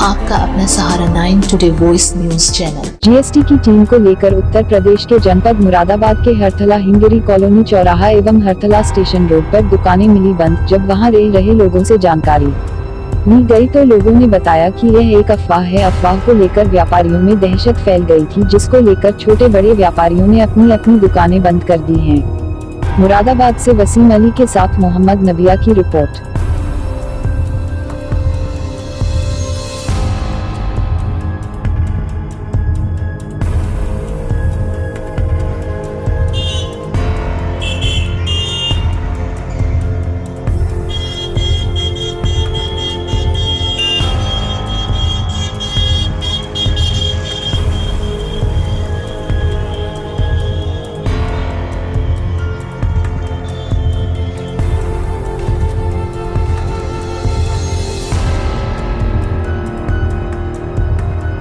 आपका अपना सहारा nine today voice news channel GST की टीम को लेकर उत्तर प्रदेश के जनपद मुरादाबाद के हरथला हिंगरी कॉलोनी चौराहा एवं हरथला स्टेशन रोड पर दुकानें मिली बंद, जब वहाँ रह रहे लोगों से जानकारी ली गई तो लोगों ने बताया कि यह एक अफवाह है। अफवाह को लेकर व्यापारियों में दहशत फैल गई थी, जिसको लेकर छोटे बड़े व्यापारियों ने अपनी अपनी दुकानें बंद कर दी हैं। मुरादाबाद से वसीम अली के साथ मोहम्मद नबिया की रिपोर्ट।